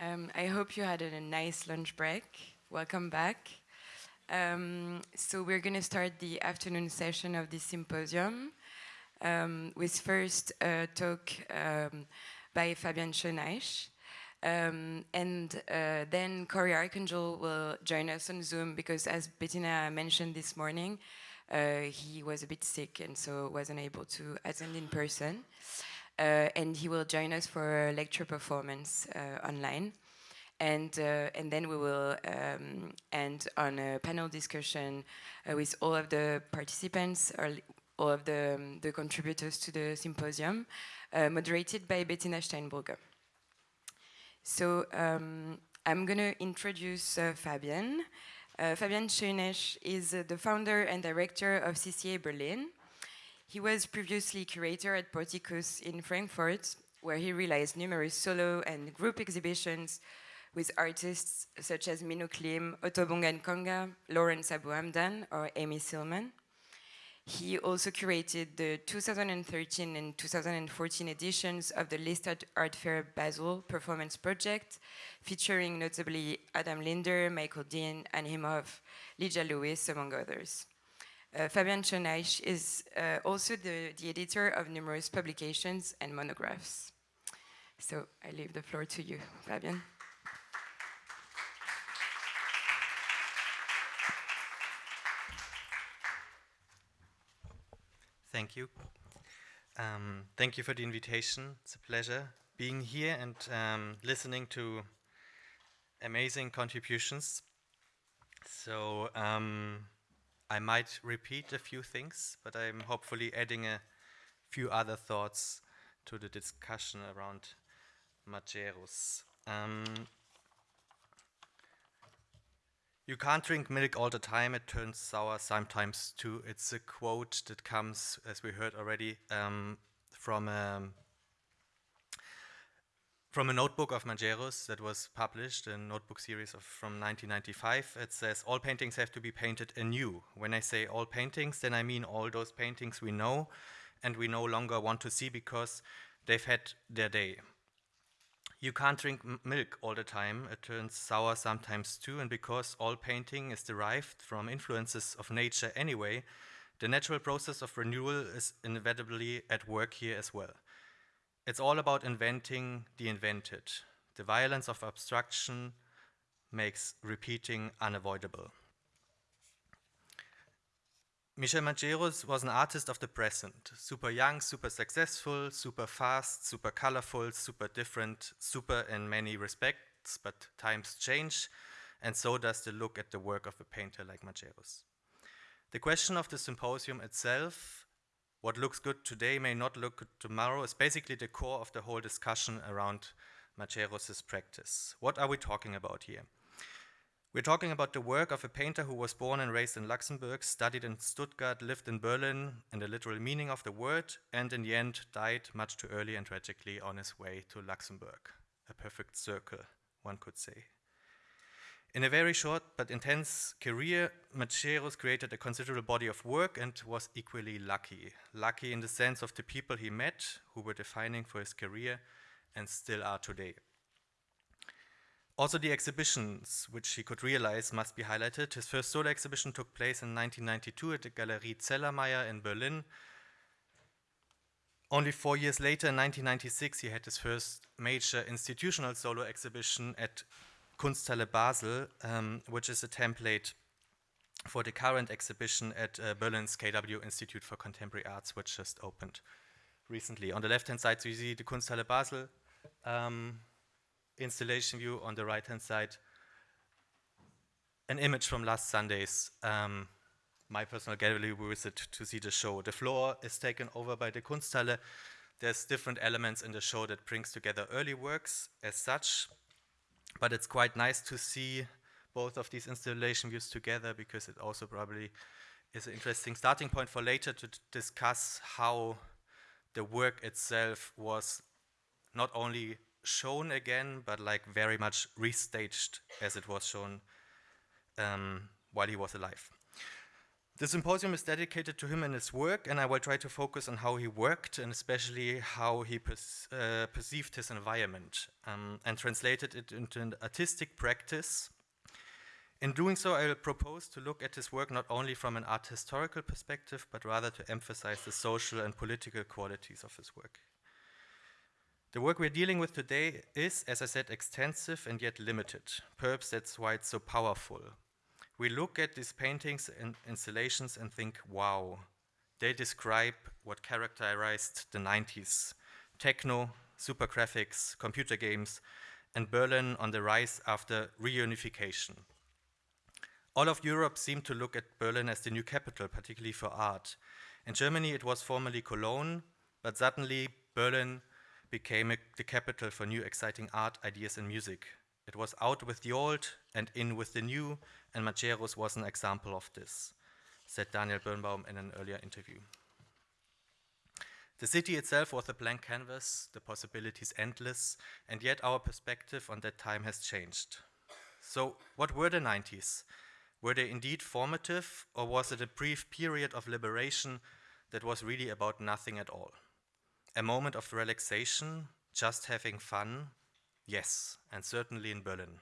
Um, I hope you had a nice lunch break. Welcome back. Um, so we're going to start the afternoon session of this symposium um, with first a talk um, by Fabian Schöneich. Um, and uh, then Cory Arcangel will join us on Zoom because as Bettina mentioned this morning, uh, he was a bit sick and so wasn't able to attend in person. Uh, and he will join us for a lecture performance uh, online. And, uh, and then we will um, end on a panel discussion with all of the participants, or all of the, um, the contributors to the symposium, moderated by Bettina Steinbrügge. So um, I'm going to introduce uh, Fabian. Uh, Fabian Schöneich is uh, the founder and director of CCA Berlin. He was previously curator at Porticus in Frankfurt, where he realized numerous solo and group exhibitions with artists such as Minouk Lim, Otobong Nkanga, Lawrence Abu Hamdan, or Amy Sillman. He also curated the 2013 and 2014 editions of the Liste Art Fair Basel Performance Project, featuring notably Adam Linder, Michael Dean, Anne Imhof, Lydia Lewis, among others. Uh, Fabian Schöneich is uh, also the, the editor of numerous publications and monographs. So I leave the floor to you, Fabian. Thank you. Um, thank you for the invitation. It's a pleasure being here and um, listening to amazing contributions. So um, I might repeat a few things, but I'm hopefully adding a few other thoughts to the discussion around Majerus. Um, you can't drink milk all the time, it turns sour sometimes too. It's a quote that comes, as we heard already, um, from, um, from a notebook of Majerus that was published, a notebook series of, from 1995. It says, all paintings have to be painted anew. When I say all paintings, then I mean all those paintings we know and we no longer want to see because they've had their day. You can't drink milk all the time, it turns sour sometimes too, and because all painting is derived from influences of nature anyway, the natural process of renewal is inevitably at work here as well. It's all about inventing the invented. The violence of abstraction makes repeating unavoidable. Michel Majerus was an artist of the present, super young, super successful, super fast, super colorful, super different, super in many respects, but times change, and so does the look at the work of a painter like Majerus. The question of the symposium itself, what looks good today may not look good tomorrow, is basically the core of the whole discussion around Majerus' practice. What are we talking about here? We're talking about the work of a painter who was born and raised in Luxembourg, studied in Stuttgart, lived in Berlin, in the literal meaning of the word, and in the end died much too early and tragically on his way to Luxembourg. A perfect circle, one could say. In a very short but intense career, Majerus created a considerable body of work and was equally lucky. Lucky in the sense of the people he met, who were defining for his career and still are today. Also the exhibitions which he could realize must be highlighted. His first solo exhibition took place in 1992 at the Galerie Zellermayer in Berlin. Only four years later, in 1996, he had his first major institutional solo exhibition at Kunsthalle Basel, um, which is a template for the current exhibition at uh, Berlin's KW Institute for Contemporary Arts, which just opened recently. On the left-hand side, so you see the Kunsthalle Basel um, installation view on the right hand side, an image from last Sunday's um, my personal gallery visit to see the show. The floor is taken over by the Kunsthalle. There's different elements in the show that brings together early works as such, but it's quite nice to see both of these installation views together because it also probably is an interesting starting point for later to discuss how the work itself was not only shown again, but like very much restaged as it was shown um, while he was alive. The symposium is dedicated to him and his work, and I will try to focus on how he worked and especially how he uh, perceived his environment um, and translated it into an artistic practice. In doing so, I will propose to look at his work not only from an art historical perspective, but rather to emphasize the social and political qualities of his work. The work we're dealing with today is, as I said, extensive and yet limited. Perhaps that's why it's so powerful we look at these paintings and installations and think, wow, they describe what characterized the 90s techno, super graphics, computer games, and Berlin on the rise after reunification. All of Europe seemed to look at Berlin as the new capital, particularly for art. In Germany, it was formerly Cologne, but suddenly Berlin became a, the capital for new exciting art, ideas, and music. It was out with the old and in with the new, and Majerus was an example of this, said Daniel Birnbaum in an earlier interview. The city itself was a blank canvas, the possibilities endless, and yet our perspective on that time has changed. So, what were the 90s? Were they indeed formative, or was it a brief period of liberation that was really about nothing at all? A moment of relaxation, just having fun? Yes, and certainly in Berlin.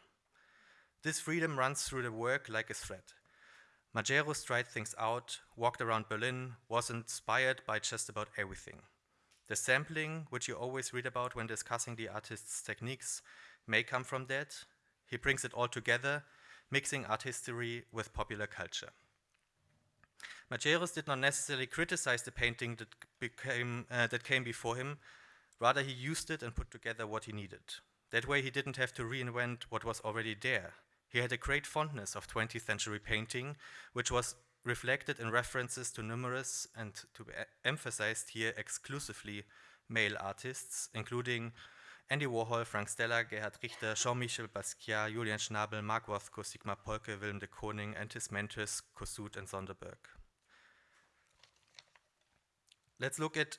This freedom runs through the work like a thread. Majerus tried things out, walked around Berlin, was inspired by just about everything. The sampling, which you always read about when discussing the artist's techniques, may come from that. He brings it all together, mixing art history with popular culture. Majerus did not necessarily criticize the painting that, became, uh, that came before him, rather he used it and put together what he needed. That way he didn't have to reinvent what was already there. He had a great fondness of 20th century painting, which was reflected in references to numerous and to be emphasized here exclusively male artists, including Andy Warhol, Frank Stella, Gerhard Richter, Jean-Michel Basquiat, Julian Schnabel, Mark Rothko, Sigmar Polke, Willem de Kooning, and his mentors Kosuth and Sonderborg. Let's look at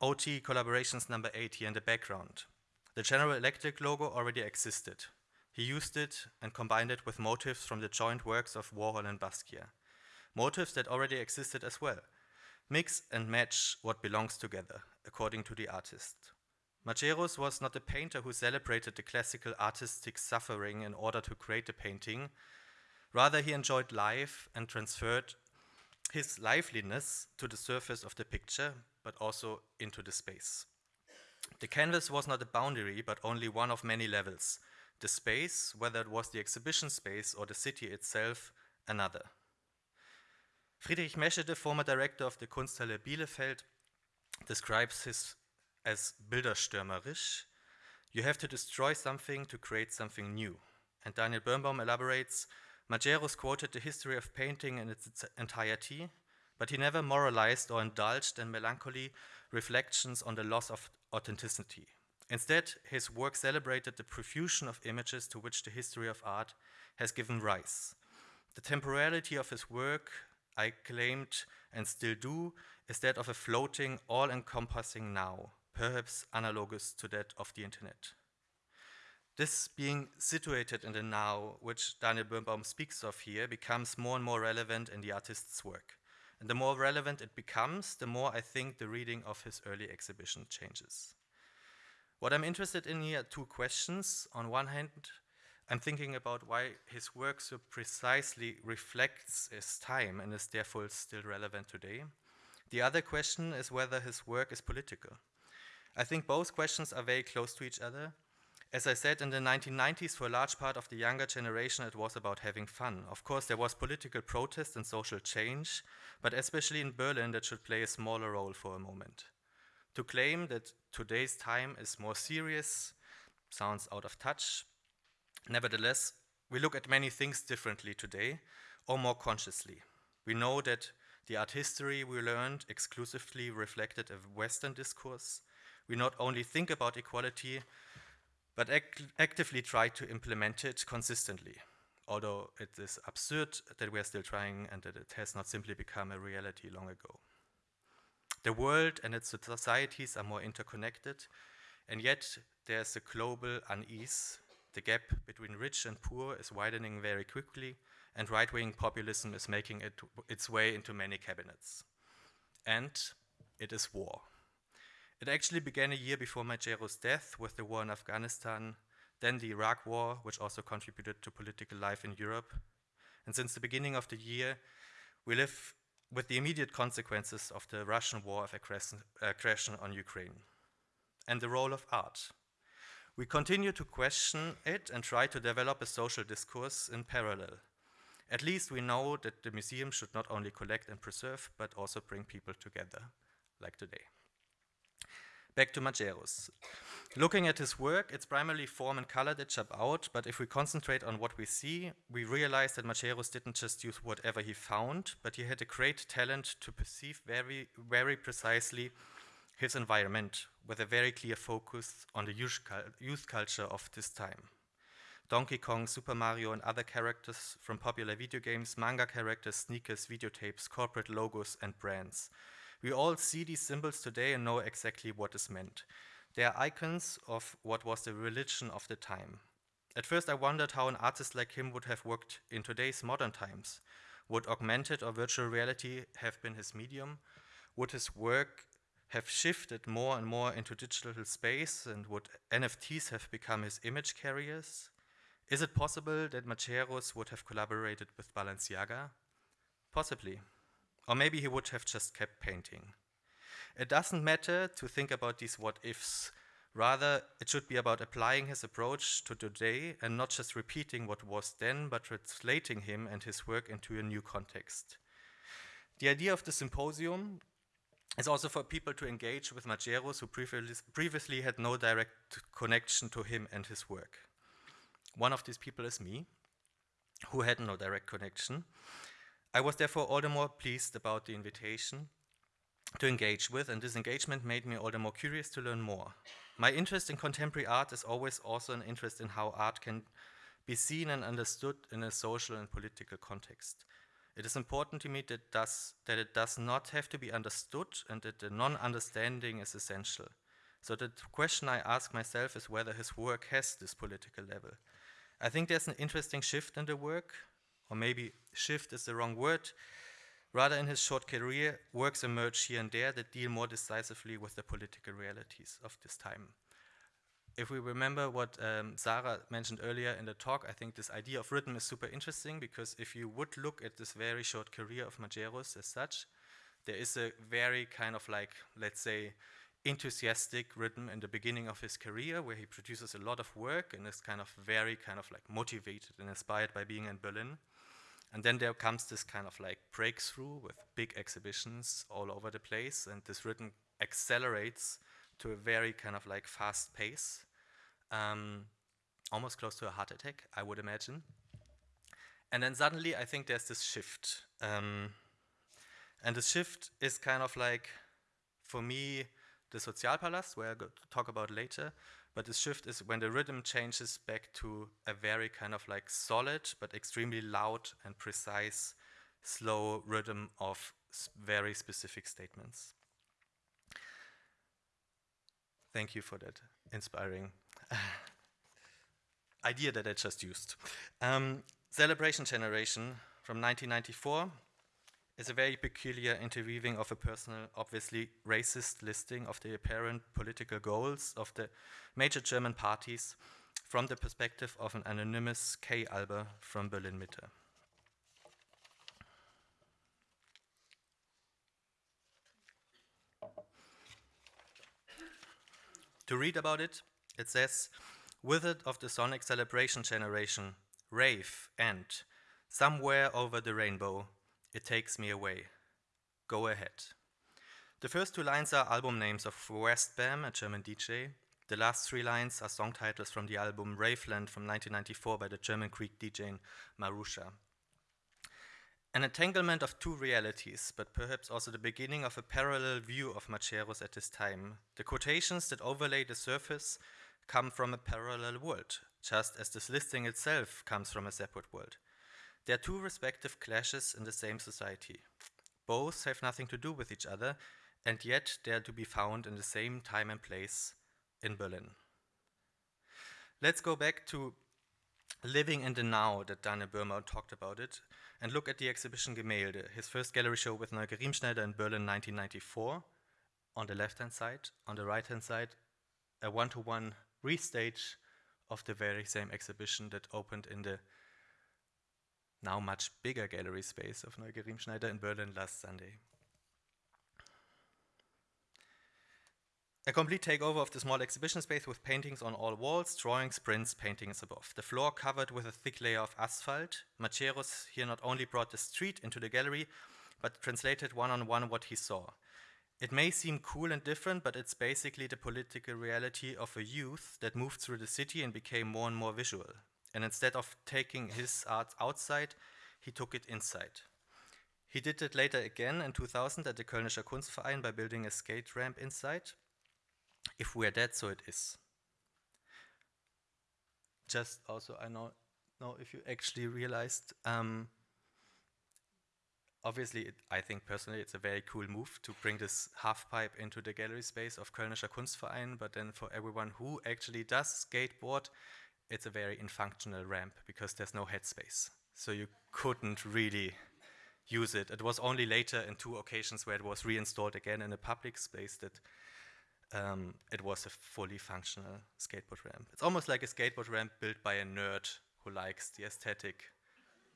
OT collaborations number eight here in the background. The General Electric logo already existed. He used it and combined it with motifs from the joint works of Warhol and Basquiat, motifs that already existed as well. Mix and match what belongs together, according to the artist. Majerus was not a painter who celebrated the classical artistic suffering in order to create a painting. Rather, he enjoyed life and transferred his liveliness to the surface of the picture, but also into the space. The canvas was not a boundary, but only one of many levels, the space, whether it was the exhibition space or the city itself, another. Friedrich Meschede, the former director of the Kunsthalle Bielefeld, describes his as bilderstürmerisch. You have to destroy something to create something new. And Daniel Birnbaum elaborates, Majerus quoted the history of painting in its entirety, but he never moralized or indulged in melancholy reflections on the loss of authenticity. Instead, his work celebrated the profusion of images to which the history of art has given rise. The temporality of his work, I claimed and still do, is that of a floating, all encompassing now, perhaps analogous to that of the internet. This being situated in the now, which Daniel Birnbaum speaks of here, becomes more and more relevant in the artist's work. And the more relevant it becomes, the more I think the reading of his early exhibition changes. What I'm interested in here are two questions. On one hand, I'm thinking about why his work so precisely reflects his time and is therefore still relevant today. The other question is whether his work is political. I think both questions are very close to each other. As I said, in the 1990s, for a large part of the younger generation, it was about having fun. Of course, there was political protest and social change, but especially in Berlin, that should play a smaller role for a moment. To claim that today's time is more serious sounds out of touch. Nevertheless, we look at many things differently today, or more consciously. We know that the art history we learned exclusively reflected a Western discourse. We not only think about equality, but act actively try to implement it consistently, although it is absurd that we are still trying and that it has not simply become a reality long ago. The world and its societies are more interconnected, and yet there's a global unease. The gap between rich and poor is widening very quickly, and right-wing populism is making it, its way into many cabinets. And it is war. It actually began a year before Majerus' death with the war in Afghanistan, then the Iraq war, which also contributed to political life in Europe. And since the beginning of the year, we live with the immediate consequences of the Russian war of aggression on Ukraine and the role of art. We continue to question it and try to develop a social discourse in parallel. At least we know that the museum should not only collect and preserve, but also bring people together, like today. Back to Majerus. Looking at his work, it's primarily form and color that jump out, but if we concentrate on what we see, we realize that Majerus didn't just use whatever he found, but he had a great talent to perceive very, very precisely his environment with a very clear focus on the youth culture of this time. Donkey Kong, Super Mario, and other characters from popular video games, manga characters, sneakers, videotapes, corporate logos, and brands. We all see these symbols today and know exactly what is meant. They are icons of what was the religion of the time. At first, I wondered how an artist like him would have worked in today's modern times. Would augmented or virtual reality have been his medium? Would his work have shifted more and more into digital space and would NFTs have become his image carriers? Is it possible that Majerus would have collaborated with Balenciaga? Possibly. Or maybe he would have just kept painting. It doesn't matter to think about these what ifs. Rather, it should be about applying his approach to today and not just repeating what was then, but translating him and his work into a new context. The idea of the symposium is also for people to engage with Majerus who previously had no direct connection to him and his work. One of these people is me, who had no direct connection. I was therefore all the more pleased about the invitation to engage with, and this engagement made me all the more curious to learn more. My interest in contemporary art is always also an interest in how art can be seen and understood in a social and political context. It is important to me that, does, that it does not have to be understood and that the non-understanding is essential. So the question I ask myself is whether his work has this political level. I think there's an interesting shift in the work, or maybe shift is the wrong word. Rather, in his short career, works emerge here and there that deal more decisively with the political realities of this time. If we remember what um, Sarah mentioned earlier in the talk, I think this idea of rhythm is super interesting because if you would look at this very short career of Majerus as such, there is a very kind of like, let's say, enthusiastic rhythm in the beginning of his career where he produces a lot of work and is kind of very kind of like motivated and inspired by being in Berlin. And then there comes this kind of like breakthrough with big exhibitions all over the place and this rhythm accelerates to a very kind of like fast pace, um, almost close to a heart attack, I would imagine. And then suddenly I think there's this shift. Um, and the shift is kind of like, for me, the Sozialpalast, where I'll talk about later. But the shift is when the rhythm changes back to a very kind of like solid, but extremely loud and precise, slow rhythm of very specific statements. Thank you for that inspiring idea that I just used. Um, Celebration Generation from 1994 is a very peculiar interweaving of a personal, obviously racist listing of the apparent political goals of the major German parties from the perspective of an anonymous K. Alber from Berlin Mitte. To read about it, it says, it of the sonic celebration generation, rave and somewhere over the rainbow, it takes me away. Go ahead. The first two lines are album names of Westbam, a German DJ. The last three lines are song titles from the album Raveland from 1994 by the German Greek DJ Marusha. An entanglement of two realities, but perhaps also the beginning of a parallel view of Majerus at this time. The quotations that overlay the surface come from a parallel world, just as this listing itself comes from a separate world. There are two respective clashes in the same society. Both have nothing to do with each other, and yet they are to be found in the same time and place in Berlin. Let's go back to living in the now that Daniel Birnbaum talked about it, and look at the exhibition Gemälde, his first gallery show with Neuger Riemschneider in Berlin 1994, on the left-hand side. On the right-hand side, a one-to-one restage of the very same exhibition that opened in the now much bigger gallery space of Neuger Riemschneider in Berlin last Sunday. A complete takeover of the small exhibition space with paintings on all walls, drawings, prints, paintings above. The floor covered with a thick layer of asphalt. Majerus here not only brought the street into the gallery, but translated one-on-one -on -one what he saw. It may seem cool and different, but it's basically the political reality of a youth that moved through the city and became more and more visual. And instead of taking his art outside, he took it inside. He did it later again in 2000 at the Kölnischer Kunstverein by building a skate ramp inside. If we are dead, so it is. Just also, I know, know if you actually realized, um, obviously, it, I think personally it's a very cool move to bring this half pipe into the gallery space of Kölnischer Kunstverein, but then for everyone who actually does skateboard, it's a very infunctional ramp because there's no headspace. So you couldn't really use it. It was only later in two occasions where it was reinstalled again in a public space that um, it was a fully functional skateboard ramp. It's almost like a skateboard ramp built by a nerd who likes the aesthetic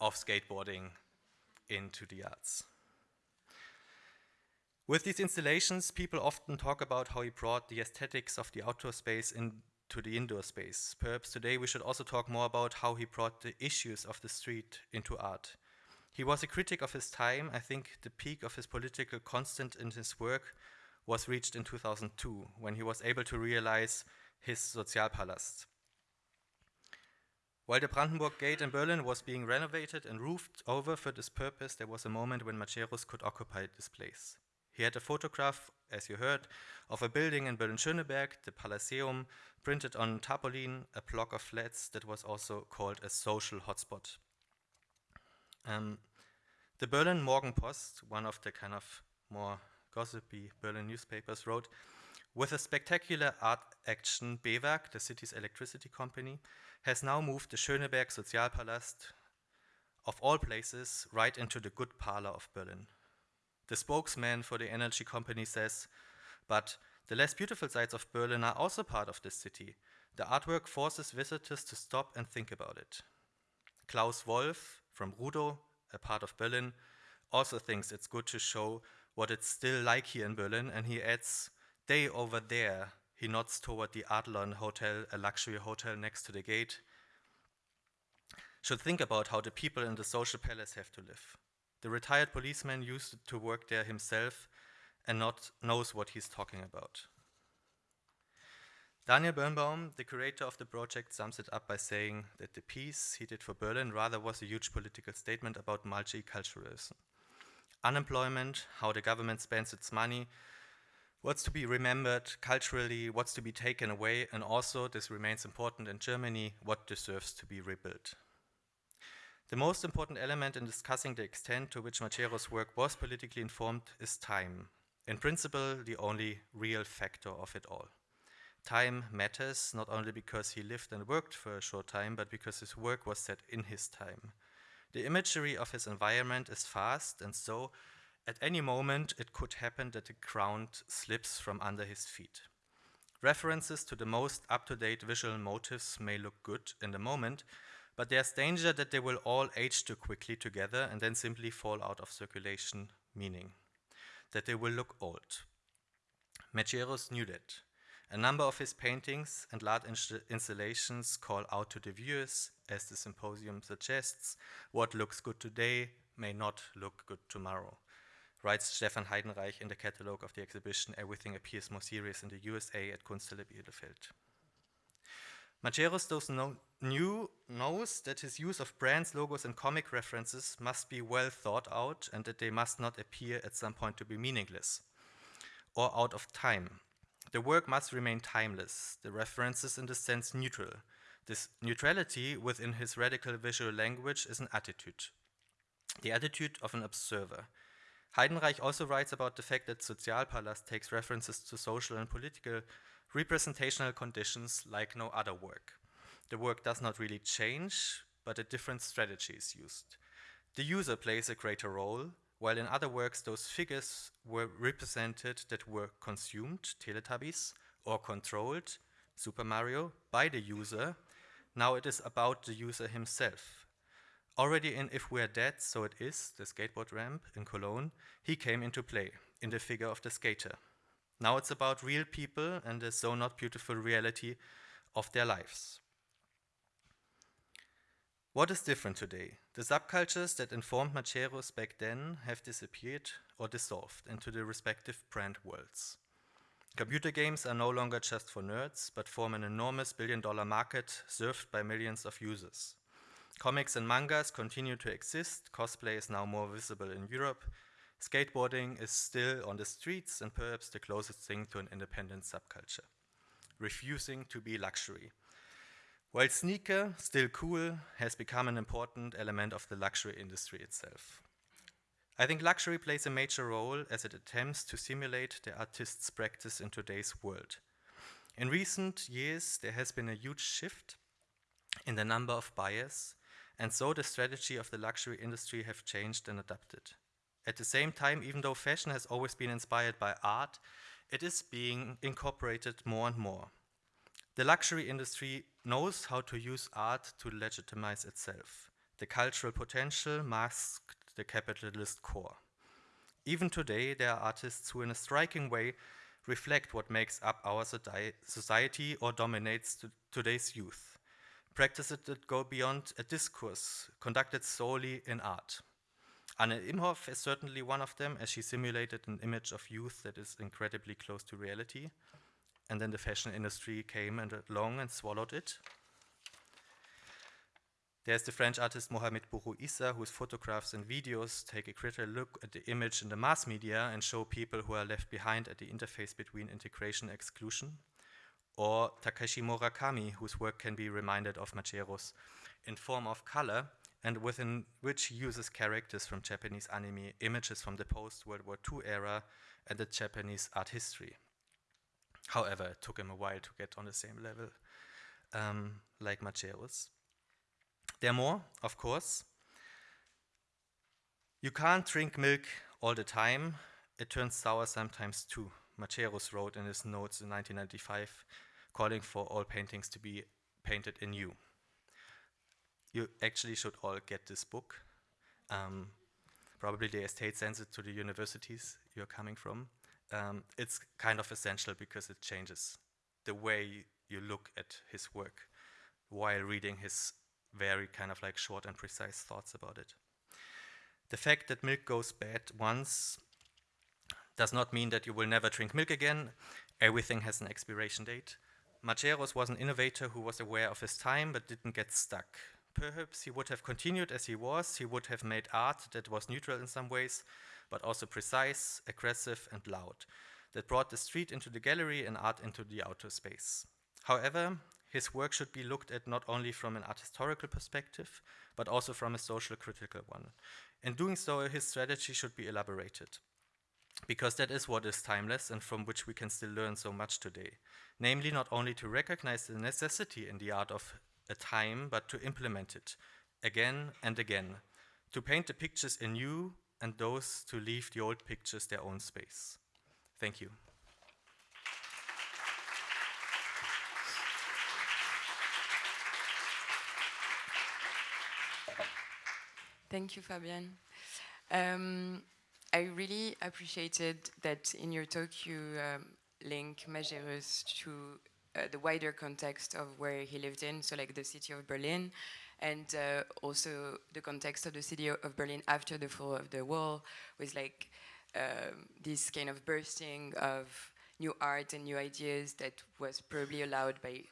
of skateboarding into the arts. With these installations, people often talk about how he brought the aesthetics of the outdoor space into the indoor space. Perhaps today we should also talk more about how he brought the issues of the street into art. He was a critic of his time. I think the peak of his political constant in his work was reached in 2002 when he was able to realize his Sozialpalast. While the Brandenburg Gate in Berlin was being renovated and roofed over for this purpose, there was a moment when Majerus could occupy this place. He had a photograph, as you heard, of a building in Berlin-Schöneberg, the Pallasseum, printed on tarpaulin, a block of flats that was also called a social hotspot. Um, the Berlin Morgenpost, one of the kind of more gossipy Berlin newspapers wrote, with a spectacular art action, BEWAG, the city's electricity company, has now moved the Schöneberg Sozialpalast, of all places, right into the good parlor of Berlin. The spokesman for the energy company says, but the less beautiful sides of Berlin are also part of this city. The artwork forces visitors to stop and think about it. Klaus Wolf from Rudow, a part of Berlin, also thinks it's good to show what it's still like here in Berlin, and he adds, they over there, he nods toward the Adlon Hotel, a luxury hotel next to the gate, should think about how the people in the social palace have to live. The retired policeman used to work there himself and not knows what he's talking about. Daniel Birnbaum, the curator of the project, sums it up by saying that the piece he did for Berlin rather was a huge political statement about multiculturalism unemployment, how the government spends its money, what's to be remembered culturally, what's to be taken away, and also, this remains important in Germany, what deserves to be rebuilt. The most important element in discussing the extent to which Majerus' work was politically informed is time. In principle, the only real factor of it all. Time matters not only because he lived and worked for a short time, but because his work was set in his time. The imagery of his environment is fast, and so at any moment it could happen that the ground slips from under his feet. References to the most up-to-date visual motifs may look good in the moment, but there's danger that they will all age too quickly together and then simply fall out of circulation, meaning that they will look old. Majerus knew that. A number of his paintings and large installations call out to the viewers, as the symposium suggests, what looks good today may not look good tomorrow. Writes Stefan Heidenreich in the catalogue of the exhibition, Everything Appears More Serious in the USA at Kunsthalle Bielefeld. Those knew, knows that his use of brands, logos, and comic references must be well thought out and that they must not appear at some point to be meaningless or out of time. The work must remain timeless, the references in this sense neutral. This neutrality within his radical visual language is an attitude, the attitude of an observer. Heidenreich also writes about the fact that Sozialpalast takes references to social and political representational conditions like no other work. the work does not really change, but a different strategy is used. The user plays a greater role, while in other works those figures were represented that were consumed, Teletubbies, or controlled, Super Mario, by the user. Now it is about the user himself. Already in If We're Dead, So It Is, the skateboard ramp in Cologne, he came into play in the figure of the skater. Now it's about real people and the so not beautiful reality of their lives. What is different today? The subcultures that informed Majerus back then have disappeared or dissolved into the respective brand worlds. Computer games are no longer just for nerds, but form an enormous billion dollar market served by millions of users. Comics and mangas continue to exist, cosplay is now more visible in Europe, skateboarding is still on the streets and perhaps the closest thing to an independent subculture, refusing to be luxury. While sneaker, still cool, has become an important element of the luxury industry itself. I think luxury plays a major role as it attempts to simulate the artist's practice in today's world. In recent years, there has been a huge shift in the number of buyers, and so the strategy of the luxury industry have changed and adapted. At the same time, even though fashion has always been inspired by art, it is being incorporated more and more. The luxury industry knows how to use art to legitimize itself. The cultural potential masked the capitalist core. Even today, there are artists who, in a striking way, reflect what makes up our society or dominates today's youth. Practices that go beyond a discourse conducted solely in art. Anne Imhof is certainly one of them, as she simulated an image of youth that is incredibly close to reality and then the fashion industry came and along and swallowed it. There's the French artist Mohamed Bourouissa, whose photographs and videos take a critical look at the image in the mass media and show people who are left behind at the interface between integration and exclusion. Or Takashi Murakami, whose work can be reminded of Majerus in form of color, and within which he uses characters from Japanese anime, images from the post-World War II era, and the Japanese art history. However, it took him a while to get on the same level um, like Majerus. There are more, of course. You can't drink milk all the time. It turns sour sometimes too. Majerus wrote in his notes in 1995, calling for all paintings to be painted in you. Actually should all get this book. Um, probably the estate sends it to the universities you're coming from um, it's kind of essential because it changes the way you look at his work while reading his very kind of like short and precise thoughts about it. The fact that milk goes bad once does not mean that you will never drink milk again. Everything has an expiration date. Majerus was an innovator who was aware of his time but didn't get stuck. Perhaps he would have continued as he was, he would have made art that was neutral in some ways, but also precise, aggressive, and loud, that brought the street into the gallery and art into the outer space. However, his work should be looked at not only from an art historical perspective, but also from a social critical one. In doing so, his strategy should be elaborated, because that is what is timeless and from which we can still learn so much today. Namely, not only to recognize the necessity in the art of a time, but to implement it again and again, to paint the pictures anew and those to leave the old pictures their own space. Thank you. Thank you, Fabian. Um, I really appreciated that in your talk you um, link Majerus to the wider context of where he lived in, so like the city of Berlin, and uh, also the context of the city of Berlin after the fall of the wall was like um, this kind of bursting of new art and new ideas that was probably allowed by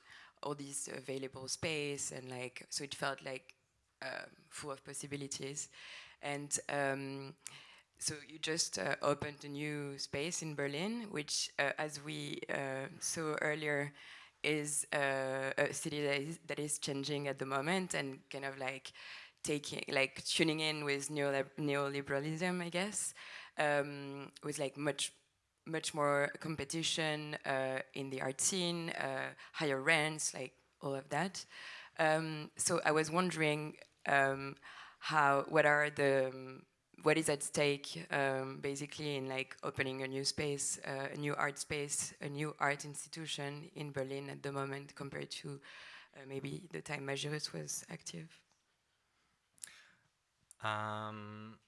all these available space and like so it felt like um, full of possibilities. And um, so you just uh, opened a new space in Berlin which uh, as we uh, saw earlier is uh, a city that is, that is changing at the moment and kind of like taking, like tuning in with neoliberalism, I guess, um, with like much, much more competition uh, in the art scene, uh, higher rents, like all of that. Um, so I was wondering um, how, what are the, um, what is at stake um, basically in like opening a new space, uh, a new art space, a new art institution in Berlin at the moment compared to uh, maybe the time Majerus was active? Um,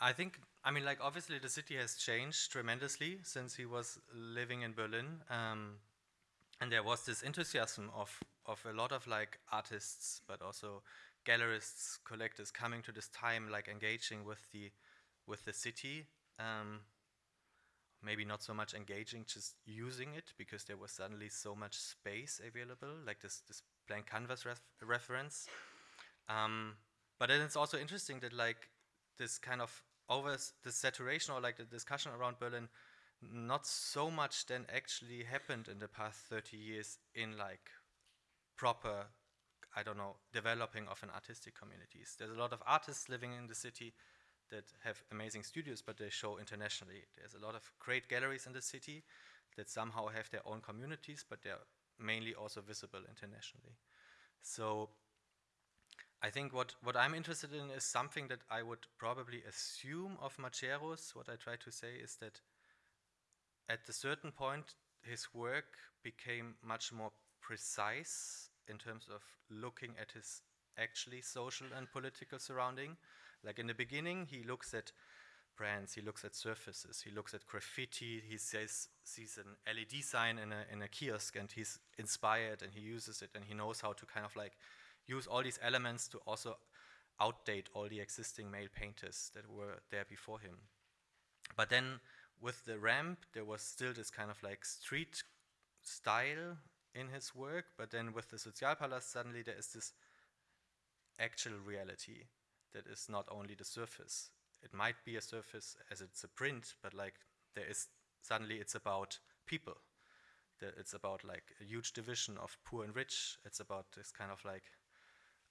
I think, I mean, like, obviously the city has changed tremendously since he was living in Berlin. Um, and there was this enthusiasm of, of a lot of like artists, but also gallerists, collectors coming to this time, like engaging with the, with the city. Um, maybe not so much engaging, just using it because there was suddenly so much space available, like this, this blank canvas ref reference. Um, but then it's also interesting that like this kind of over the saturation or like the discussion around Berlin, not so much then actually happened in the past 30 years in like proper, I don't know, developing of an artistic communities. There's a lot of artists living in the city that have amazing studios, but they show internationally. There's a lot of great galleries in the city that somehow have their own communities, but they're mainly also visible internationally. So I think what, what I'm interested in is something that I would probably assume of Majerus. What I try to say is that at a certain point, his work became much more precise in terms of looking at his actually social and political surrounding. Like in the beginning, he looks at brands, he looks at surfaces, he looks at graffiti, he says, sees an LED sign in a, in a kiosk and he's inspired and he uses it and he knows how to kind of like use all these elements to also outdate all the existing male painters that were there before him. But then with the ramp, there was still this kind of like street style in his work, but then with the Sozialpalast, suddenly there is this actual reality that is not only the surface. It might be a surface as it's a print, but like there is suddenly it's about people. it's about like a huge division of poor and rich. It's about this kind of like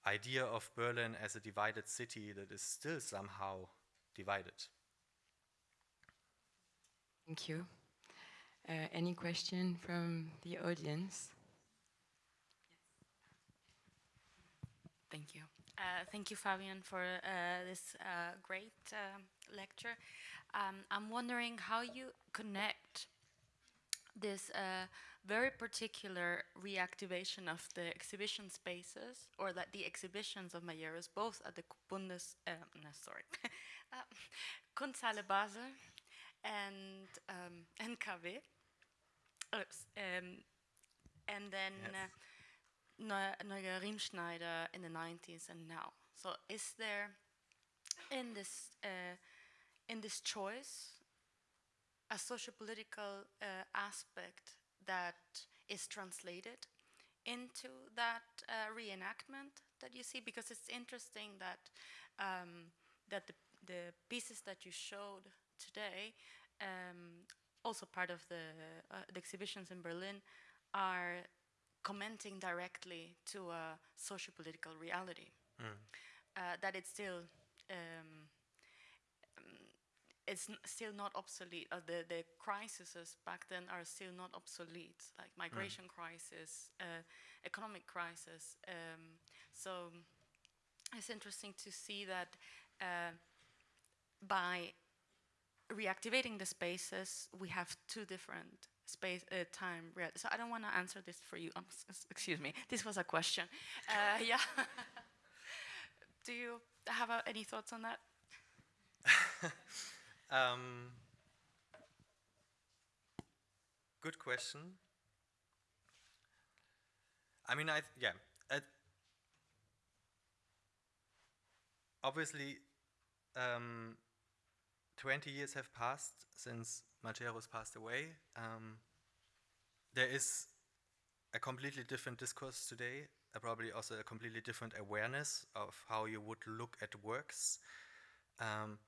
idea of Berlin as a divided city that is still somehow divided. Thank you. Uh, any question from the audience? Thank you. Uh, thank you, Fabian, for uh, this uh, great uh, lecture. Um, I'm wondering how you connect this uh, very particular reactivation of the exhibition spaces, or that the exhibitions of Majerus, both at the Bundes, no, sorry, Kunsthalle Basel and um, Oops, um, and then yes. uh, Neuger Riemschneider in the 90s and now. So is there in this uh, in this choice a socio-political uh, aspect that is translated into that uh, reenactment that you see? Because it's interesting that um, that the, the pieces that you showed today, um, also part of the, uh, the exhibitions in Berlin, are commenting directly to a socio-political reality. Mm. Uh, that it's still um, it's still not obsolete. Uh, the the crises back then are still not obsolete, like migration mm. crisis, uh, economic crisis. Um, so it's interesting to see that uh, by reactivating the spaces, we have two different space uh, time. So I don't want to answer this for you. Um, excuse me. This was a question. Uh, yeah. Do you have uh, any thoughts on that? Um, good question. I mean, I yeah. obviously, um, 20 years have passed since Majerus passed away. Um, there is a completely different discourse today, uh, probably also a completely different awareness of how you would look at works. Um,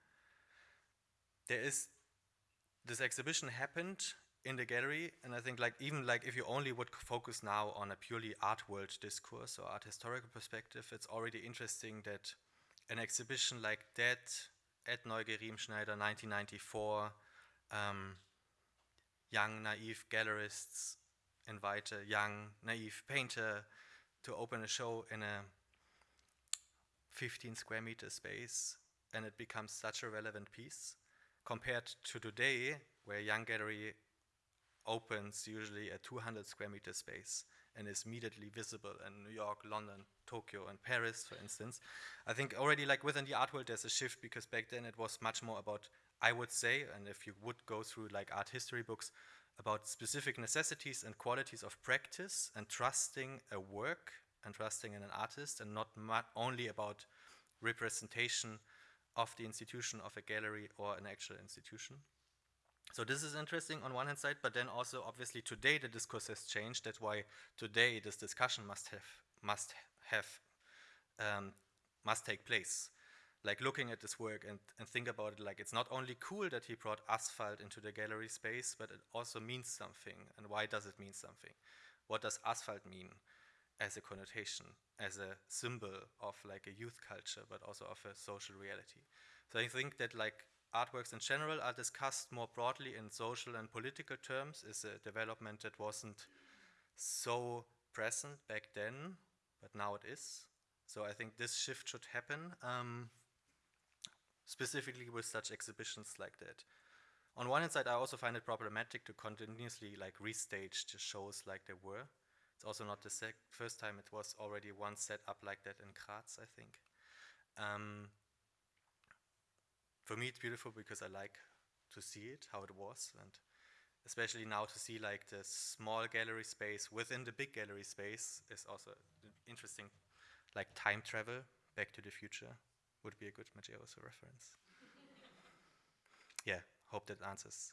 there is this exhibition happened in the gallery and I think like even like if you only would focus now on a purely art world discourse or art historical perspective, it's already interesting that an exhibition like that at Neuger Riemschneider 1994, um, young naive gallerists invite a young naive painter to open a show in a 15 square meter space and it becomes such a relevant piece. Compared to today where Young Gallery opens usually a 200 square meter space and is immediately visible in New York, London, Tokyo, and Paris, for instance. I think already like within the art world there's a shift because back then it was much more about, I would say, and if you would go through like art history books, about specific necessities and qualities of practice and trusting a work and trusting in an artist and not only about representation of the institution of a gallery or an actual institution. So this is interesting on one hand side, but then also obviously today the discourse has changed. That's why today this discussion must have must have um, must take place. Like looking at this work and, and think about it like it's not only cool that he brought asphalt into the gallery space, but it also means something. And why does it mean something? What does asphalt mean as a connotation, as a symbol of like a youth culture, but also of a social reality? So I think that like artworks in general are discussed more broadly in social and political terms is a development that wasn't so present back then, but now it is. So I think this shift should happen, um, specifically with such exhibitions like that. On one hand side, I also find it problematic to continuously like restage the shows like they were. It's also not the first time it was already once set up like that in Graz, I think. Um, for me it's beautiful because I like to see it, how it was, and especially now to see like the small gallery space within the big gallery space is also interesting. Like time travel, Back to the Future would be a good Majerus reference. yeah, hope that answers.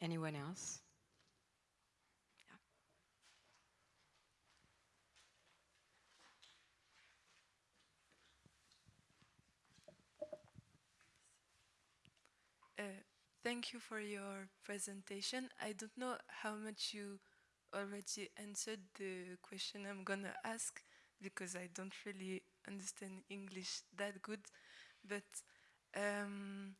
Anyone else? Uh, thank you for your presentation. I don't know how much you already answered the question I'm gonna ask because I don't really understand English that good. But um,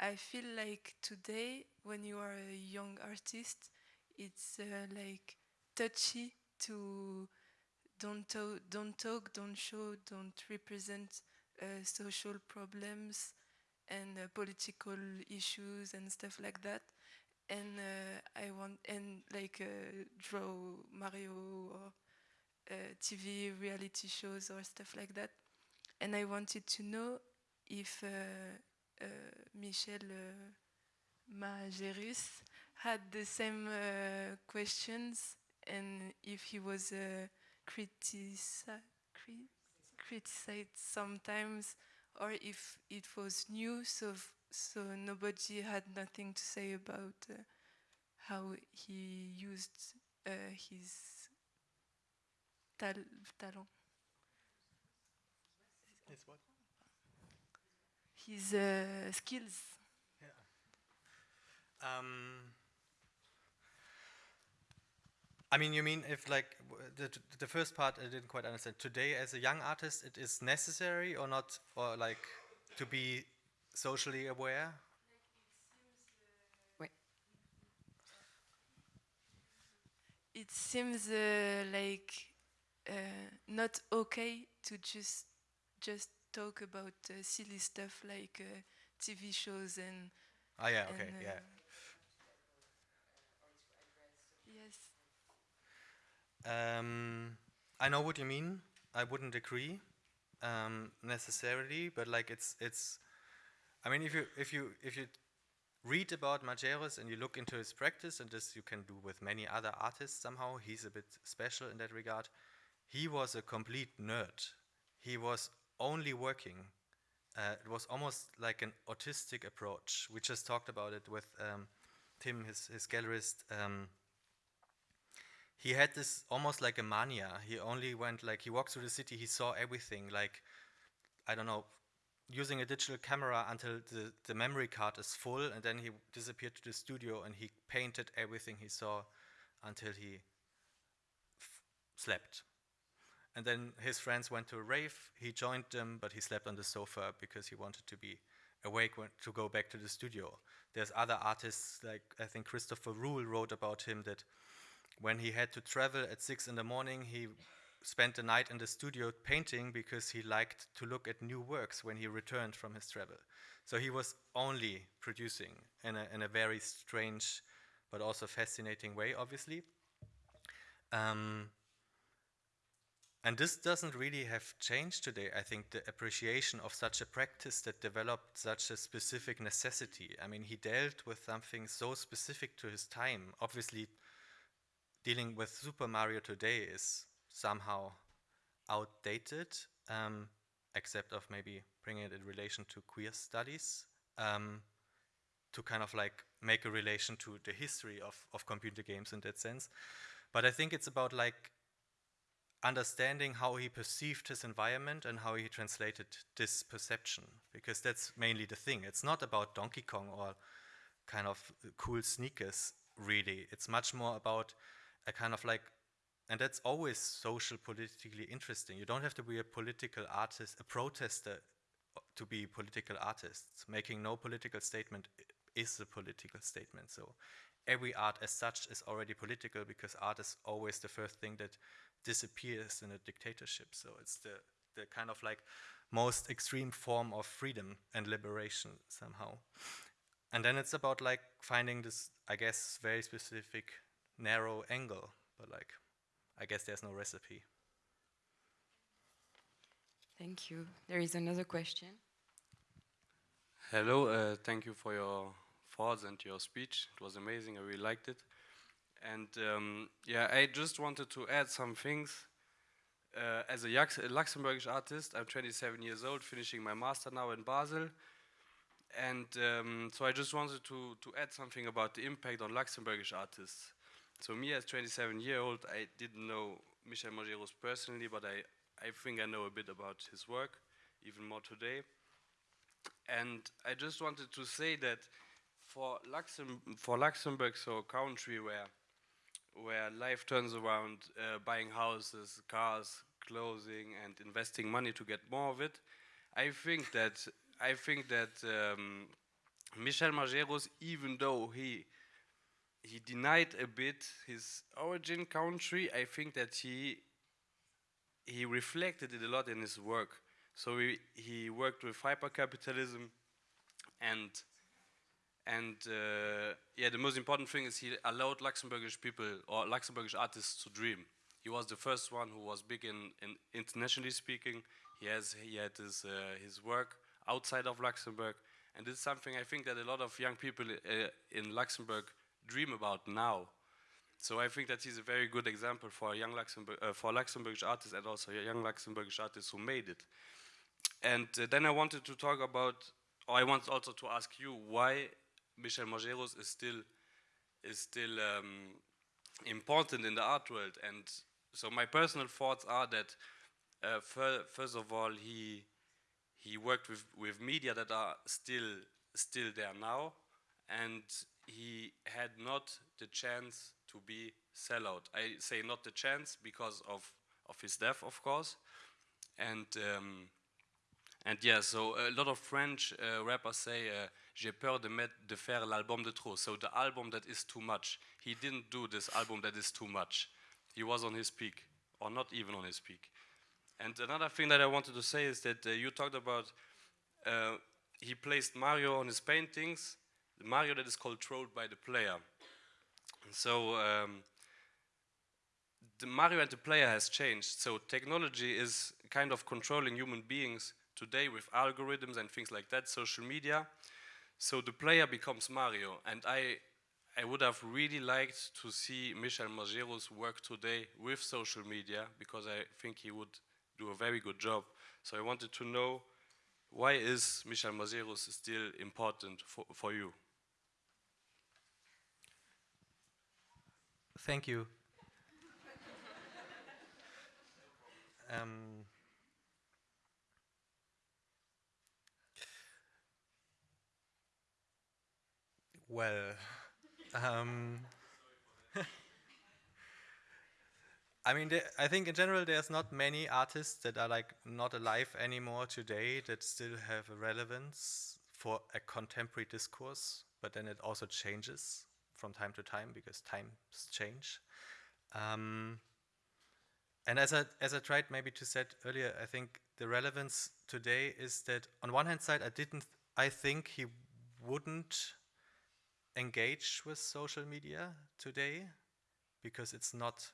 I feel like today, when you are a young artist, it's uh, like touchy to don't, to don't talk, don't show, don't represent uh, social problems and uh, political issues and stuff like that. And uh, I want and like uh, draw Mario or uh, TV reality shows or stuff like that. And I wanted to know if uh, Michel Majerus had the same questions and if he was criticized criticized sometimes or if it was new, so so nobody had nothing to say about uh, how he used uh, his tal talent. His what? His uh, skills. Yeah. Um, I mean, you mean if like the, the first part I didn't quite understand. Today, as a young artist, it is necessary or not, or like to be socially aware? Wait. It seems uh, like uh, not okay to just just talk about uh, silly stuff like uh, TV shows and. Oh yeah. Okay. And, yeah. Um, I know what you mean. I wouldn't agree um, necessarily, but like it's it's. I mean, if you if you if you read about Majerus and you look into his practice, and this you can do with many other artists somehow, he's a bit special in that regard. He was a complete nerd. He was only working. Uh, it was almost like an autistic approach. We just talked about it with um, Tim, his, his gallerist. Um, he had this almost like a mania. He only went like he walked through the city, he saw everything like I don't know, using a digital camera until the, the memory card is full and then he disappeared to the studio and he painted everything he saw until he slept. And then his friends went to a rave, he joined them, but he slept on the sofa because he wanted to be awake to go back to the studio. There's other artists, like I think Christopher Ruhl wrote about him that when he had to travel at six in the morning, he spent the night in the studio painting because he liked to look at new works when he returned from his travel. So he was only producing in a, in a very strange but also fascinating way, obviously. Um, and this doesn't really have changed today. I think the appreciation of such a practice that developed such a specific necessity. I mean, he dealt with something so specific to his time. Obviously, dealing with Super Mario today is somehow outdated, um, except of maybe bringing it in relation to queer studies, um, to kind of like make a relation to the history of, of computer games in that sense. But I think it's about like understanding how he perceived his environment and how he translated this perception, because that's mainly the thing. It's not about Donkey Kong or kind of cool sneakers, really. It's much more about a kind of like, and that's always social, politically interesting. You don't have to be a political artist, a protester uh, to be political artists. Making no political statement is a political statement. So every art as such is already political because art is always the first thing that disappears in a dictatorship. So it's the, the kind of like most extreme form of freedom and liberation somehow. And then it's about like finding this, I guess, very specific narrow angle, but like, I guess there's no recipe. Thank you. There is another question. Hello, uh, thank you for your thoughts and your speech. It was amazing, I really liked it. And um, yeah, I just wanted to add some things. Uh, as a, a Luxembourgish artist, I'm 27 years old, finishing my master now in Basel. And um, so I just wanted to, to add something about the impact on Luxembourgish artists. So me as 27 year old, I didn't know Michel Majerus personally, but I, I think I know a bit about his work, even more today. And I just wanted to say that for, Luxem for Luxembourg, so a country where where life turns around uh, buying houses, cars, clothing, and investing money to get more of it. I think that I think that um, Michel Majerus, even though he he denied a bit his origin country, I think that he he reflected it a lot in his work. So he, he worked with hypercapitalism and and uh, yeah, the most important thing is he allowed Luxembourgish people or Luxembourgish artists to dream. He was the first one who was big in, in internationally speaking. He has he had his uh, his work outside of Luxembourg, and it's something I think that a lot of young people uh, in Luxembourg dream about now. So I think that he's a very good example for a young Luxembourg uh, for Luxembourgish artists and also young Luxembourgish artists who made it. And uh, then I wanted to talk about, or I want also to ask you why Michel Majerus is still is still um, important in the art world. And so my personal thoughts are that uh, fir first of all he he worked with with media that are still still there now, and he had not the chance to be sellout. I say not the chance because of of his death, of course, and um, and yeah. So a lot of French uh, rappers say. Uh, j'ai peur de, mettre, de faire l'album de trop. So the album that is too much. He didn't do this album that is too much. He was on his peak, or not even on his peak. And another thing that I wanted to say is that uh, you talked about uh, he placed Mario on his paintings, the Mario that is controlled by the player. And so um, the Mario and the player has changed. So technology is kind of controlling human beings today with algorithms and things like that, social media. So the player becomes Mario, and I, I would have really liked to see Michel Majerus work today with social media because I think he would do a very good job. So I wanted to know why is Michel Majerus still important for, for you? Thank you. um, Well, um, I mean, I think in general there's not many artists that are like not alive anymore today that still have a relevance for a contemporary discourse, but then it also changes from time to time because times change. Um, and as I, as I tried maybe to said earlier, I think the relevance today is that on one hand side, I didn't, I think he wouldn't engage with social media today because it's not,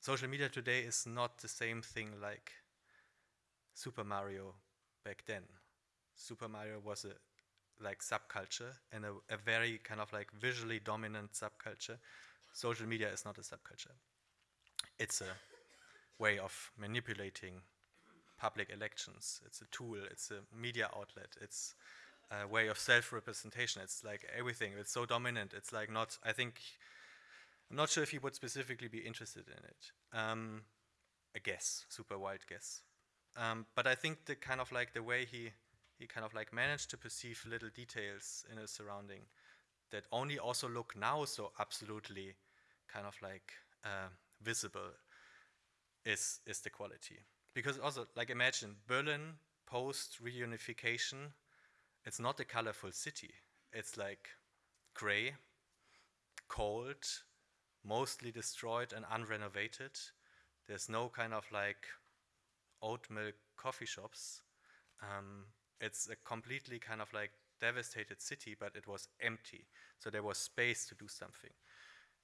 social media today is not the same thing like Super Mario back then. Super Mario was a like subculture and a, a very kind of like visually dominant subculture. Social media is not a subculture. It's a way of manipulating public elections. It's a tool, it's a media outlet, it's a way of self-representation. It's like everything, it's so dominant. It's like not, I think, I'm not sure if he would specifically be interested in it. Um, a guess, super wild guess. Um, but I think the kind of like the way he he kind of like managed to perceive little details in his surrounding that only also look now so absolutely kind of like uh, visible is is the quality. Because also like imagine Berlin post reunification it's not a colorful city. It's like gray cold mostly destroyed and unrenovated. There's no kind of like oat milk coffee shops. Um, it's a completely kind of like devastated city, but it was empty. So there was space to do something.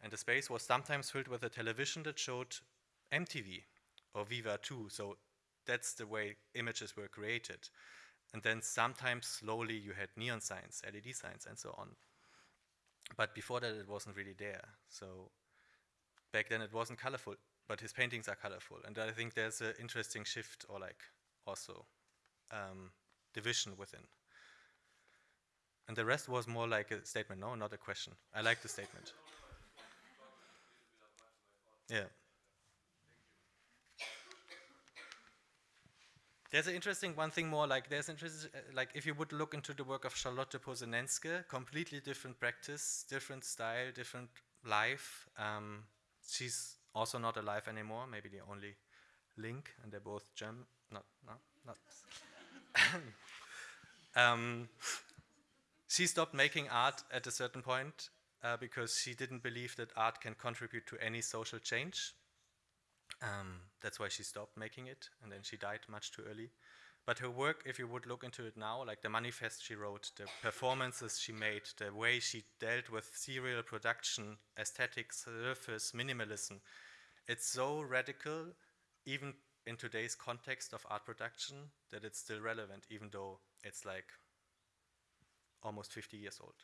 And the space was sometimes filled with a television that showed MTV or Viva 2. So that's the way images were created. And then sometimes slowly you had neon signs, LED signs, and so on. But before that, it wasn't really there. So back then, it wasn't colorful. But his paintings are colorful, and I think there's an interesting shift, or like also um, division within. And the rest was more like a statement, no, not a question. I like the statement. Yeah. There's an interesting one thing more, like there's interesting, uh, like if you would look into the work of Charlotte Posenenske, completely different practice, different style, different life. Um, she's also not alive anymore, maybe the only link, and they're both German, not, no, not. um, she stopped making art at a certain point uh, because she didn't believe that art can contribute to any social change. Um, that's why she stopped making it, and then she died much too early. But her work, if you would look into it now, like the manifest she wrote, the performances she made, the way she dealt with serial production, aesthetics, surface, minimalism, it's so radical, even in today's context of art production that it's still relevant, even though it's like almost 50 years old.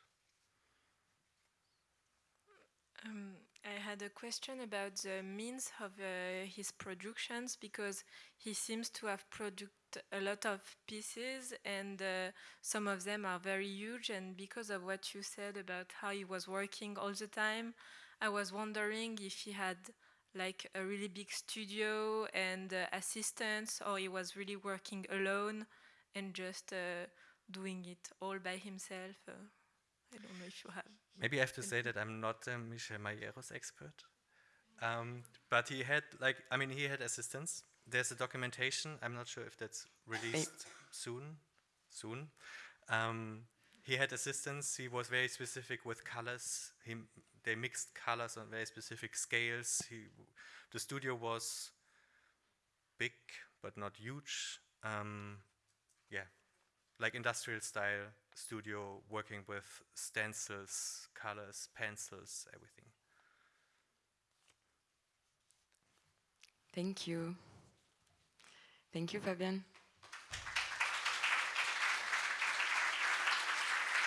Um, I had a question about the means of uh, his productions because he seems to have produced a lot of pieces and uh, some of them are very huge and because of what you said about how he was working all the time, I was wondering if he had like a really big studio and uh, assistants, or he was really working alone and just uh, doing it all by himself. Uh, I don't know if you have. Maybe I have to say that I'm not a Michel Majerus expert. Um, but he had, like, I mean, he had assistants. There's a documentation. I'm not sure if that's released soon. Soon. Um, he had assistants. He was very specific with colors. He they mixed colors on very specific scales. He, the studio was big but not huge. Um, yeah, like industrial style studio working with stencils, colors, pencils, everything. Thank you. Thank you, Fabian.